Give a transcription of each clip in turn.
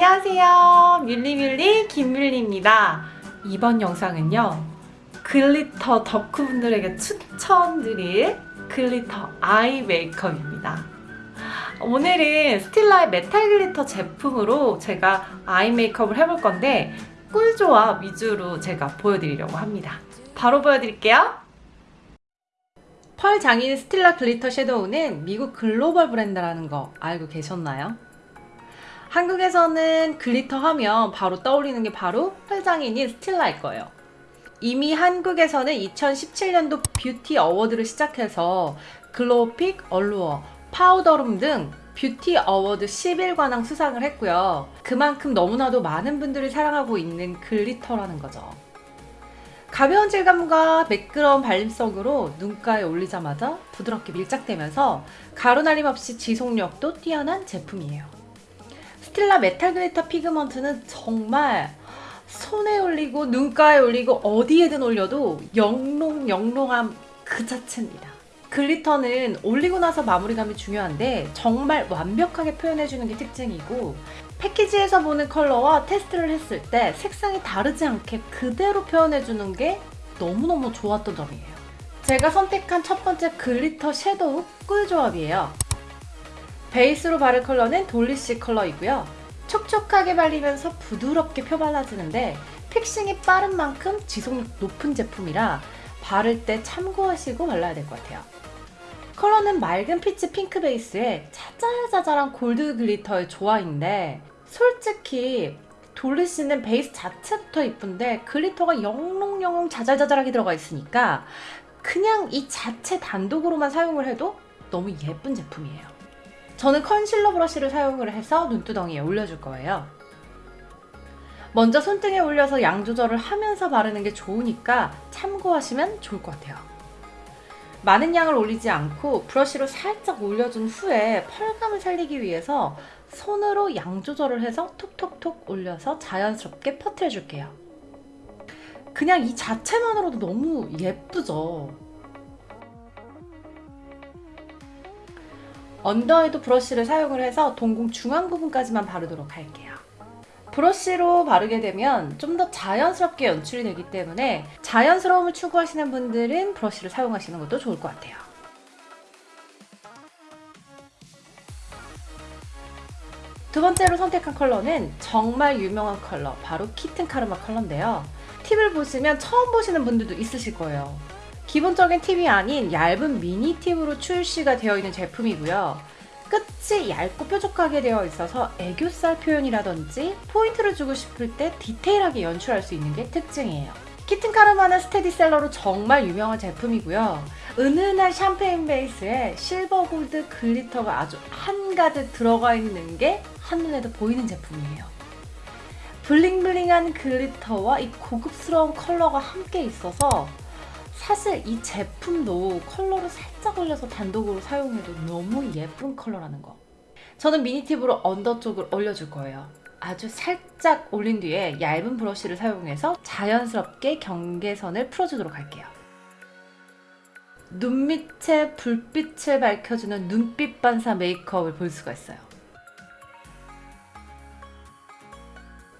안녕하세요. 뮬리뮬리 김뮬리입니다. 이번 영상은요. glitter 덕후분들에게 추천드릴 glitter eye 메이크업입니다. 오늘은 스틸라의 메탈 glitter 제품으로 제가 eye 메이크업을 해볼 건데 꿀조합 위주로 제가 보여드리려고 합니다. 바로 보여드릴게요. 펄 장인 스틸라 glitter 섀도우는 미국 글로벌 브랜드라는 거 알고 계셨나요? 한국에서는 glitter 하면 바로 떠올리는 게 바로 펄장인인 스틸라일 거예요. 이미 한국에서는 2017년도 뷰티 award를 시작해서 글로우픽, 얼루어, 파우더룸 등 뷰티 award 11관왕 수상을 했고요. 그만큼 너무나도 많은 분들이 사랑하고 있는 glitter라는 거죠. 가벼운 질감과 매끄러운 발림성으로 눈가에 올리자마자 부드럽게 밀착되면서 가루날림 없이 지속력도 뛰어난 제품이에요. 스틸라 메탈 glitter pigment는 정말 손에 올리고 눈가에 올리고 어디에든 올려도 영롱영롱함 그 자체입니다. glitter는 올리고 나서 마무리감이 중요한데 정말 완벽하게 표현해주는 게 특징이고 패키지에서 보는 컬러와 테스트를 했을 때 색상이 다르지 않게 그대로 표현해주는 게 너무너무 좋았던 점이에요. 제가 선택한 첫 번째 glitter 섀도우 꿀 조합이에요. 베이스로 바를 컬러는 돌리시 컬러이고요. 촉촉하게 발리면서 부드럽게 펴발라지는데 fixing이 빠른 만큼 지속력 높은 제품이라 바를 때 참고하시고 발라야 될 것 같아요. 컬러는 맑은 peach 핑크 베이스에 자잘자잘한 골드 glitter의 조화인데 솔직히 돌리시는 베이스 자체부터 이쁜데 glitter가 영롱영롱 자잘자잘하게 들어가 있으니까 그냥 이 자체 단독으로만 사용을 해도 너무 예쁜 제품이에요. 저는 컨실러 브러쉬를 사용을 해서 눈두덩이에 올려줄 거예요. 먼저 손등에 올려서 양 조절을 하면서 바르는 게 좋으니까 참고하시면 좋을 것 같아요. 많은 양을 올리지 않고 브러쉬로 살짝 올려준 후에 펄감을 살리기 위해서 손으로 양 조절을 해서 톡톡톡 올려서 자연스럽게 퍼뜨려 줄게요. 그냥 이 자체만으로도 너무 예쁘죠? 언더에도 브러쉬를 사용을 해서 동공 중앙 부분까지만 바르도록 할게요. 브러쉬로 바르게 되면 좀 더 자연스럽게 연출이 되기 때문에 자연스러움을 추구하시는 분들은 브러쉬를 사용하시는 것도 좋을 것 같아요. 두 번째로 선택한 컬러는 정말 유명한 컬러, 바로 키튼 카르마 컬러인데요. 팁을 보시면 처음 보시는 분들도 있으실 거예요. 기본적인 팁이 아닌 얇은 미니 팁으로 출시가 되어 있는 제품이고요. 끝이 얇고 뾰족하게 되어 있어서 애교살 표현이라든지 포인트를 주고 싶을 때 디테일하게 연출할 수 있는 게 특징이에요. 키튼 카르마는 스테디셀러로 정말 유명한 제품이고요. 은은한 샴페인 베이스에 실버 골드 glitter가 아주 한가득 들어가 있는 게 한눈에도 보이는 제품이에요. bling bling한 glitter와 이 고급스러운 컬러가 함께 있어서 사실 이 제품도 컬러를 살짝 올려서 단독으로 사용해도 너무 예쁜 컬러라는 거. 저는 미니팁으로 under 쪽을 올려줄 거예요. 아주 살짝 올린 뒤에 얇은 브러쉬를 사용해서 자연스럽게 경계선을 풀어주도록 할게요. 눈 밑에 불빛을 밝혀주는 눈빛 반사 메이크업을 볼 수가 있어요.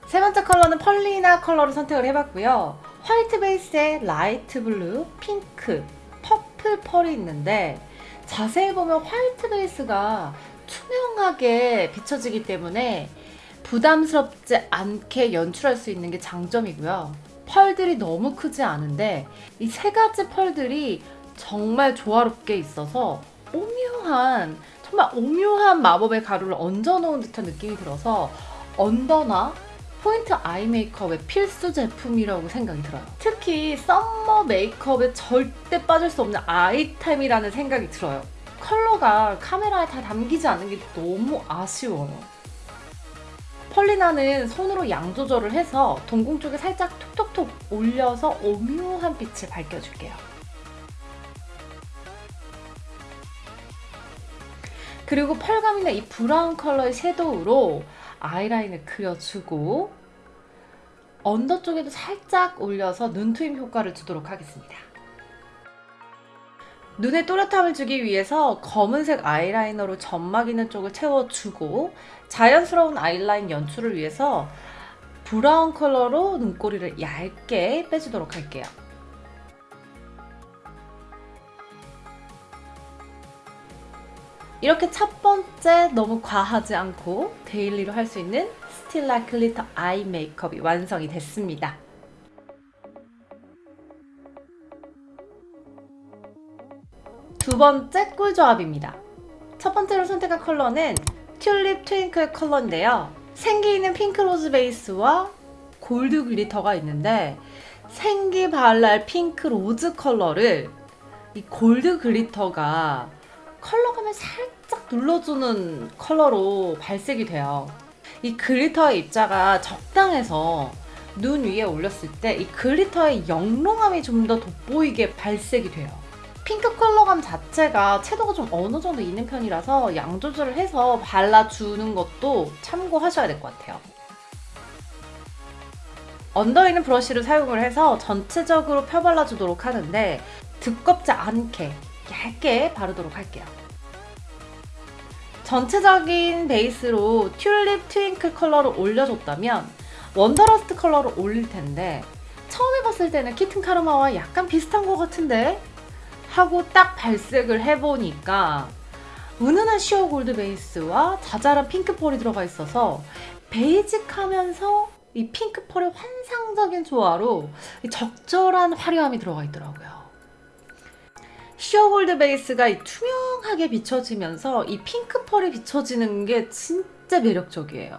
세 번째 컬러는 펄리나 컬러를 선택을 해봤고요. 화이트 베이스에 light blue, 핑크, purple 펄이 있는데 자세히 보면 화이트 베이스가 투명하게 비춰지기 때문에 부담스럽지 않게 연출할 수 있는 게 장점이고요. 펄들이 너무 크지 않은데 이 세 가지 펄들이 정말 조화롭게 있어서 오묘한 정말 오묘한 마법의 가루를 얹어놓은 듯한 느낌이 들어서 under나 포인트 eye 메이크업의 필수 제품이라고 생각이 들어요. 특히 summer 메이크업에 절대 빠질 수 없는 아이템이라는 생각이 들어요. 컬러가 카메라에 다 담기지 않는 게 너무 아쉬워요. 펄리나는 손으로 양 조절을 해서 동공 쪽에 살짝 톡톡톡 올려서 오묘한 빛을 밝혀줄게요. 그리고 펄감 있는 이 브라운 컬러의 섀도우로 아이라인을 그려주고 under 쪽에도 살짝 올려서 눈트임 효과를 주도록 하겠습니다. 눈에 또렷함을 주기 위해서 검은색 아이라이너로 점막 있는 쪽을 채워주고 자연스러운 아이라인 연출을 위해서 브라운 컬러로 눈꼬리를 얇게 빼주도록 할게요. 이렇게 첫 번째 너무 과하지 않고 daily로 할 수 있는 스틸라 glitter eye 메이크업이 완성이 됐습니다. 두 번째 꿀조합입니다. 첫 번째로 선택한 컬러는 튤립 트윙클 컬러인데요. 생기 있는 핑크 rose 베이스와 골드 glitter가 있는데 생기 발랄 핑크 rose 컬러를 이 골드 glitter가 컬러감을 살짝 눌러주는 컬러로 발색이 돼요. 이 glitter의 입자가 적당해서 눈 위에 올렸을 때 이 glitter의 영롱함이 좀 더 돋보이게 발색이 돼요. 핑크 컬러감 자체가 채도가 좀 어느 정도 있는 편이라서 양 조절을 해서 발라주는 것도 참고하셔야 될 것 같아요. under 있는 브러쉬를 사용을 해서 전체적으로 펴발라주도록 하는데 두껍지 않게 얇게 바르도록 할게요. 전체적인 베이스로 튤립 트윙클 컬러를 올려줬다면 원더러스트 컬러를 올릴 텐데 처음에 봤을 때는 키튼 카르마와 약간 비슷한 것 같은데 하고 딱 발색을 해보니까 은은한 sheer 골드 베이스와 자잘한 핑크 펄이 들어가 있어서 basic하면서 이 핑크 펄의 환상적인 조화로 적절한 화려함이 들어가 있더라고요. 시어 골드 베이스가 이 투명하게 비춰지면서 이 핑크 펄이 비춰지는 게 진짜 매력적이에요.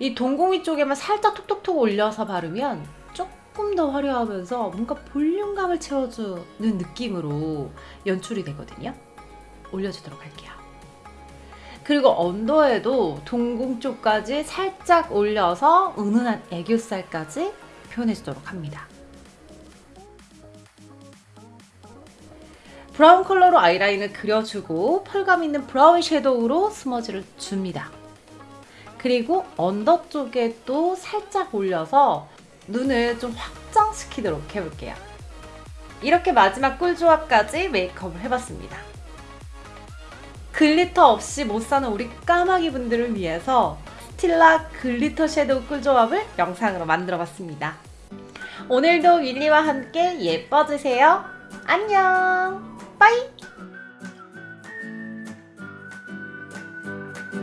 이 동공이 쪽에만 살짝 톡톡톡 올려서 바르면 조금 더 화려하면서 뭔가 볼륨감을 채워주는 느낌으로 연출이 되거든요. 올려주도록 할게요. 그리고 언더에도 동공 쪽까지 살짝 올려서 은은한 애교살까지 표현해주도록 합니다. 브라운 컬러로 아이라인을 그려주고 펄감 있는 브라운 섀도우로 smudge를 줍니다. 그리고 under 쪽에 또 살짝 올려서 눈을 좀 확장시키도록 해볼게요. 이렇게 마지막 꿀조합까지 메이크업을 해봤습니다. glitter 없이 못 사는 우리 까마귀 분들을 위해서 스틸라 glitter shadow 꿀조합을 영상으로 만들어봤습니다. 오늘도 윌리와 함께 예뻐지세요. 안녕! bye!